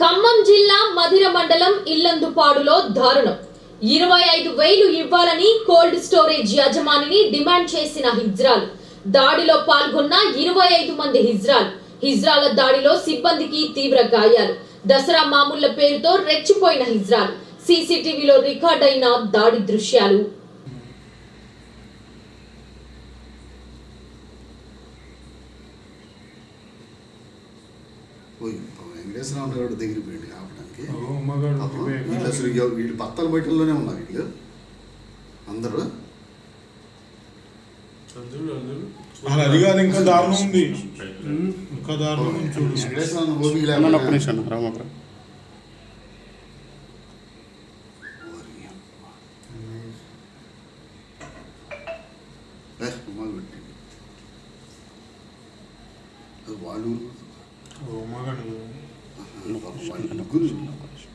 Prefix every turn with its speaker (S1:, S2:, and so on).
S1: ఖమ్మం జిల్లా మధిర మండలం ఇల్లందుపాడులో దారుణం. ఇరవై ఐదు వేలు ఇవ్వాలని కోల్డ్ స్టోరేజ్ యజమానిని డిమాండ్ చేసిన హిజ్రాల్. దాడిలో పాల్గొన్న ఇరవై ఐదు మంది హిజ్రాల్. హిజ్రాల దాడిలో సిబ్బందికి తీవ్ర గాయాలు. దసరా మామూళ్ళ పేరుతో రెచ్చిపోయిన హిజ్రాల్. సీసీటీవీలో రికార్డ్ అయిన దాడి దృశ్యాలు.
S2: పోయి వెంకటేశ్వరరావు గారి దగ్గరికి పోయింది
S3: పోయాక.
S2: వీళ్ళు అసలు వీళ్ళు బత్తాల బయటల్లోనే ఉన్నారు వీళ్ళు. అందరూ.
S3: అది కాదు ఇంకా దారుణం ఉంది. ఇంకా దారుణం చూడు.
S2: వెంకటేశ్వరరావు
S4: お
S2: 前
S4: がね、なか、
S2: なんか、グルーな
S3: んか
S2: でしょ。